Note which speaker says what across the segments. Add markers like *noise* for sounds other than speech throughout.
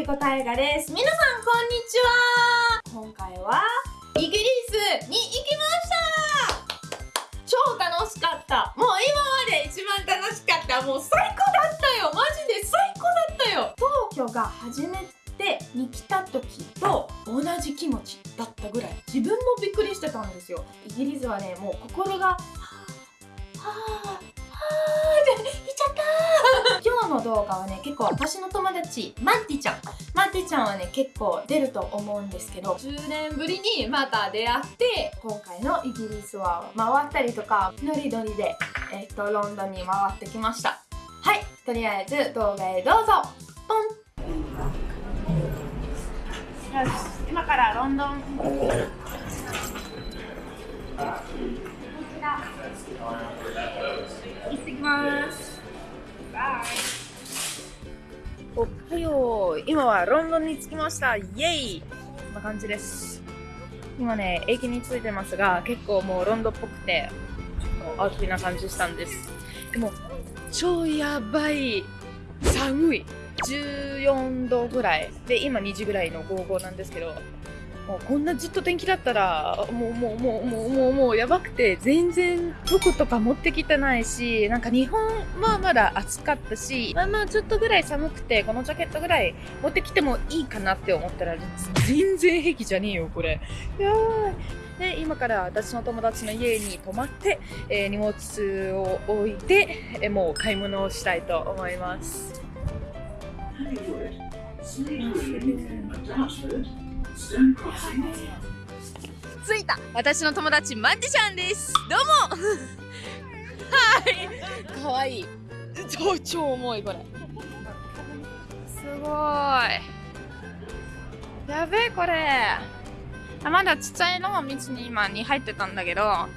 Speaker 1: リコ大河です。皆さんこんにちは。今回はイギリスに行きました。超楽しかった。もう今まで一番楽しかった。もう最高だったよ。マジで最高だったよ。東京が初めてに来た時と同じ気持ちだったぐらい。自分もびっくりしてたんですよ。イギリスはねもう心がはぁはぁの動画はね結構私の友達マッティちゃん。マッティちゃんはね結構出ると思うんですけど10年ぶりにまた出会って今回のイギリスは回ったりとかノリノリで、えっとロンドンに回ってきました。はいとりあえず動画へどうぞ。ポン。よし今からロンドン行ってきます。バイおはよう。今はロンドンに着きました。イエイ。こんな感じです。今ね駅に着いてますが結構もうロンドンっぽくてちょっとアウトな感じしたんです。でも超やばい。寒い。14度ぐらい。で今2時ぐらいの午後なんですけどもうこんなずっと天気だったらもうもうもうもうもうもうやばくて全然服とか持ってきてないしなんか日本はまだ暑かったしまあまあちょっとぐらい寒くてこのジャケットぐらい持ってきてもいいかなって思ったら全然平気じゃねえよこれ。やばい。で今から私の友達の家に泊まって、えー、荷物を置いて、えー、もう買い物をしたいと思います。着いた。私の友達マッティちゃんです。どうも。*laughs* はい。かわい。い *laughs* 超超重いこれ。すごい。やべえこれ。あまだちっちゃいの道に今に入ってたんだけど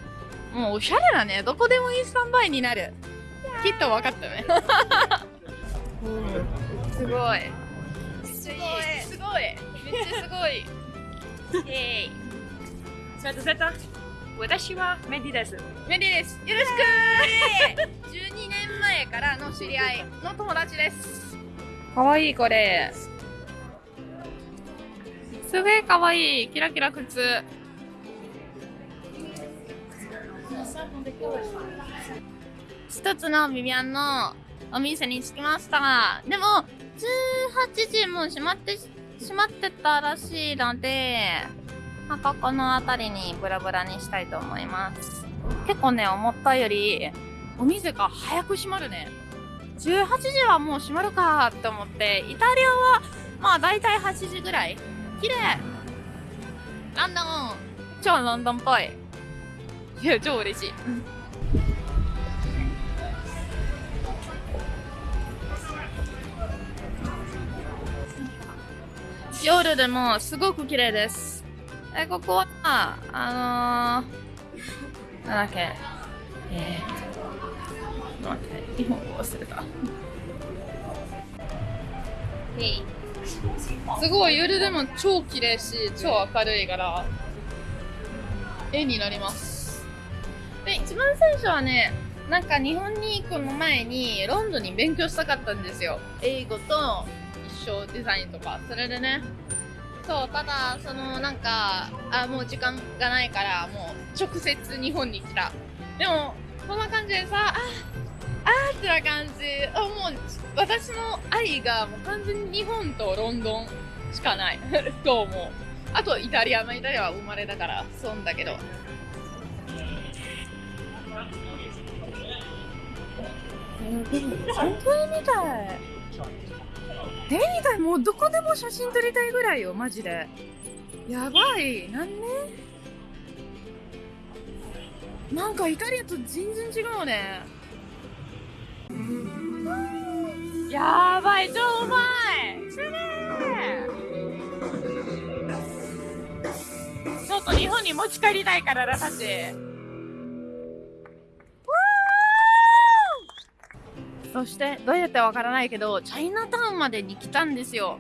Speaker 1: もうおしゃれだね。どこでもいいスタンバイになる。きっと分かったね。うん。*laughs* すごい。めっちゃいいすごい。めっちゃすごい。イエーイ
Speaker 2: スベタスベタ私はメディです。
Speaker 1: メリーです。よろしく。12年前からの知り合いの友達です。かわいいこれ。すげえかわいい。キラキラ靴。一つのビビアンのお店に着きました。でも18時も閉まって閉まってたらしいのでまあここの辺りにブラブラにしたいと思います。結構ね思ったよりお店が早く閉まるね。18時はもう閉まるかって思ってイタリアはまあ大体8時ぐらい。綺麗。ロンドン超ロンドンっぽい。いや超嬉しい。夜でもすごく綺麗です。えここはあのー、なんだっけ？えー、待って。日本語忘れた。すごい夜でも超綺麗し超明るいから絵になります。で一番最初はねなんか日本に行く前にロンドンに勉強したかったんですよ。英語と一緒デザインとかそれでね。そうただそのなんかあもう時間がないからもう直接日本に来た。でもこんな感じでさああーってな感じ。あもう私の愛がもう完全に日本とロンドンしかない。*laughs* と思うあとイタリアまあイタリアは生まれだからそうだけど。えでも本当にみたい。えみたいもうどこでも写真撮りたいぐらいよマジで。やばい。なんね？なんかイタリアと全然違うね。やばい超うまい。すげえちょっと日本に持ち帰りたいからだそしてどうやってわからないけどチャイナタウンまでに来たんですよ。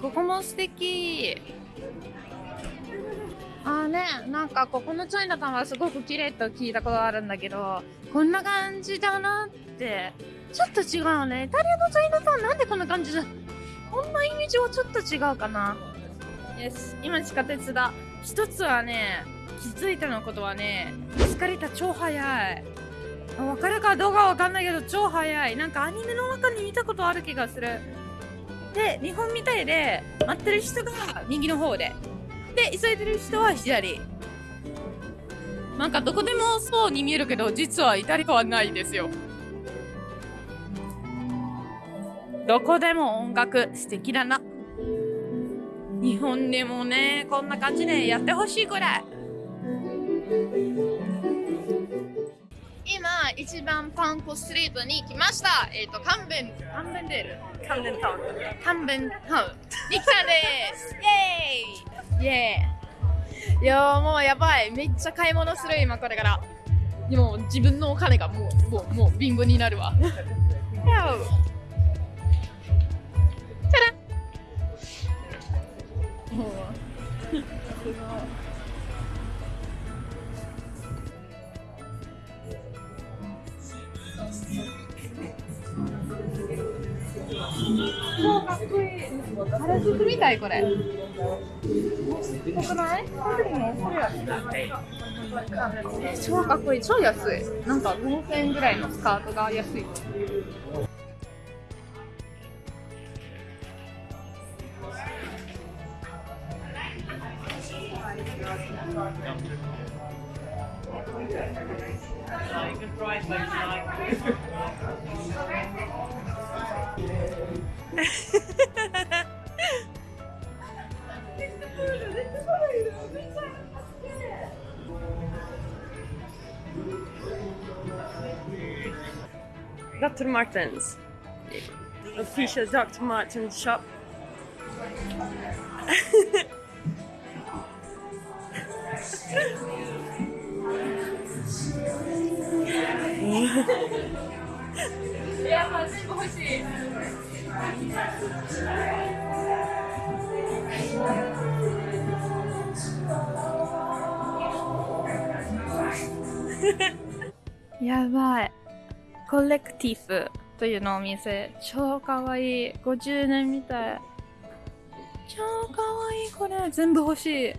Speaker 1: ここも素敵。あーねなんかここのチャイナタウンはすごく綺麗と聞いたことあるんだけどこんな感じだなって。ちょっと違うね。イタリアのチャイナタウンなんでこんな感じだ？こんなイメージはちょっと違うかな。Yes 今地下鉄だ。一つはね気づいたのことはねエスカレーター超速い。わかるかどうかわかんないけど超速い。なんかアニメの中に見たことある気がする。で日本みたいで待ってる人が右の方で。で急いでる人は左。なんかどこでもそうに見えるけど実はイタリアはないですよ。どこでも音楽素敵だな。日本でもねこんな感じでやってほしいくらい。一番パンコストリートに来ました。えっ、とカンベンカンベンデール？
Speaker 2: カンデンタウン。
Speaker 1: カンベンタウン。に来たんですイェーイ。イェーイ。いやーもうやばい。めっちゃ買い物する今これから。でも自分のお金がもうもうもうビンゴになるわ。やう。チャランもう超かっこいい。原宿みたいこれ。よくない超かっこいい。超安い。なんか5000円ぐらいのスカートが安い *laughs*
Speaker 2: Dr. Martens. Official Dr. Martens shop.
Speaker 1: コレクティフというのお店超かわいい50年みたい。超かわいいこれ全部欲しい。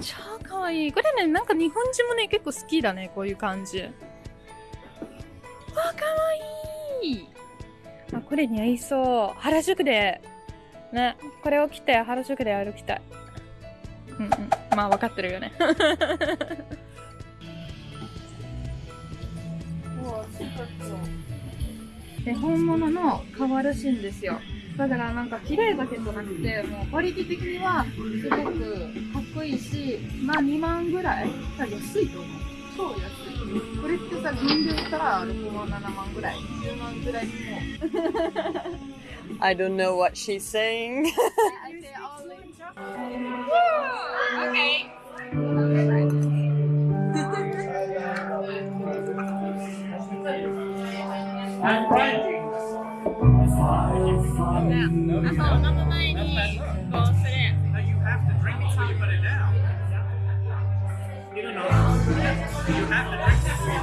Speaker 1: 超かわい。いこれねなんか日本人もね結構好きだねこういう感じ。わかわいい。あこれ似合いそう。原宿で。ねこれを着て原宿で歩きたい。うんうん。まあ分かってるよね。*laughs* で本物の革らしいんですよ。だからなんか綺麗だけじゃなくてもうクオリティ的にはすごくかっこいいしまあ2万ぐらい。安いと思う。超安いこれってさ銀で売ったら6万7万ぐらい。10万ぐらいにも。
Speaker 2: I don't know what she's saying. *laughs*
Speaker 1: I say all in Okay.
Speaker 3: You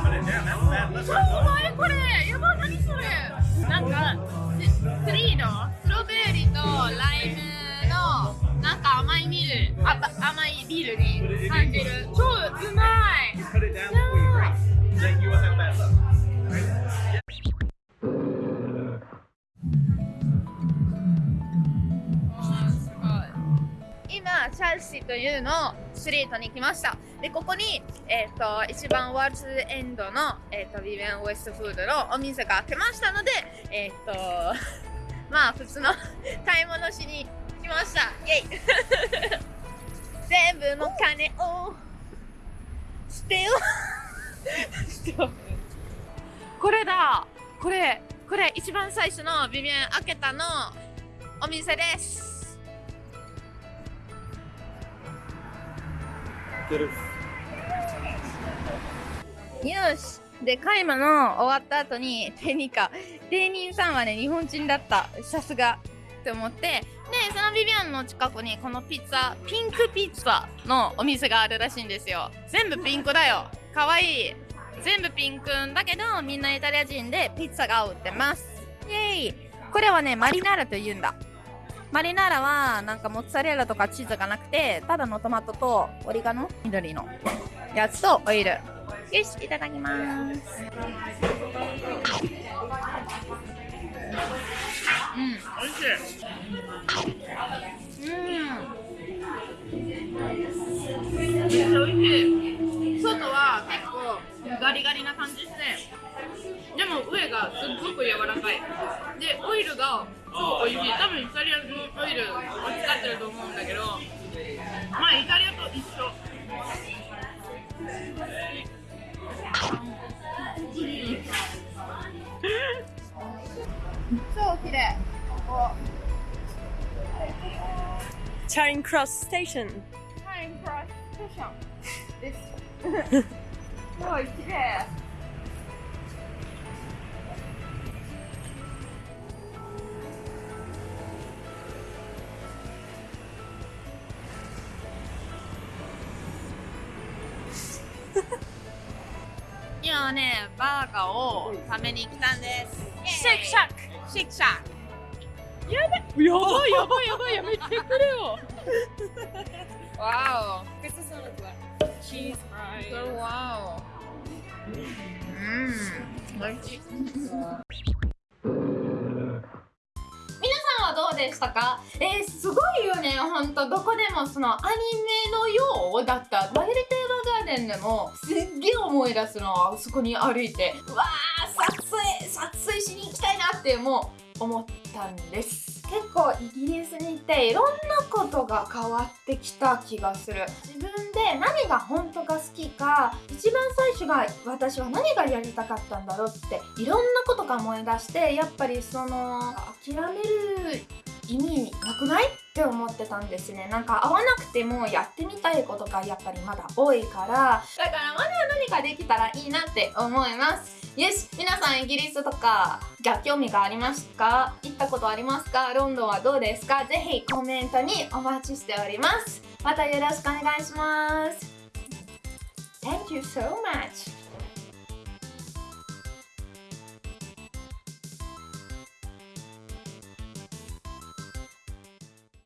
Speaker 3: put it down. That's bad
Speaker 1: 超
Speaker 3: liquor.
Speaker 1: うまいこれやばい何それ。なんかスリーのストロベリーとライムのなんか甘いミル。あば甘いビールに感じる。超うまいチャルシーというのストリートに来ました。でここに、えー、と一番ワールズエンドの、えー、とビビアンウエストフードのお店が開けましたのでえっ、と *laughs* まあ普通の買い物しに来ました。イェイ。*laughs* 全部の金。を捨てよう捨てよう。*laughs* これだ。これこれ一番最初のビビアン開けたのお店ですよし。で買い物終わった後に店員か店員さんはね日本人だった。さすが。って思って。でそのビビアンの近くにこのピッツァピンクピッツァのお店があるらしいんですよ。全部ピンクだよ。かわいい。全部ピンクだけどみんなイタリア人でピッツァが売ってます。イェイ。これはねマリナーラと言うんだ。マリナーラはなんかモッツァレラとかチーズがなくてただのトマトとオリガノ緑のやつとオイル。よしいただきます。うん。美味しい。うん。めっちゃ美味しい。外は結構ガリガリな感じしてでも上がすっごく柔らかい。でオイルがすごく美味しい。多分イタリアのオイルを使ってると思うんだけどまあイタリアと一緒。超綺麗。こ
Speaker 4: Charing Cross Station.
Speaker 1: タイムクロスステーションです。*laughs* すごい綺麗はねバーガーを食べに来たんです。シェイクシャック。シェイクシャック。
Speaker 2: やばいやばいやばいやめてくれよ。*laughs*
Speaker 1: わ
Speaker 2: This is not a cheese
Speaker 1: お
Speaker 2: fry
Speaker 1: わおうん。美味しい。皆さんはどうでしたか？えー、すごいよね。ほんとどこでもそのアニメのようだった。マイルテーマガーデンでもすっげえ思い出すのあそこに歩いて。うわー撮影撮影しに行きたいなってもう思ったんです。結構イギリスに行っていろんなことが変わってきた気がする。自分で何が本当が好きか一番最初が私は何がやりたかったんだろうっていろんなことが思い出してやっぱりその諦める意味なくない？って思ってたんですね。なんか合わなくてもやってみたいことがやっぱりまだ多いから。だからまだ何かできたらいいなって思います。よし皆さんイギリスとかが興味がありますか？行ったことありますか？ロンドンはどうですか？ぜひコメントにお待ちしております。またよろしくお願いします。Thank you so much.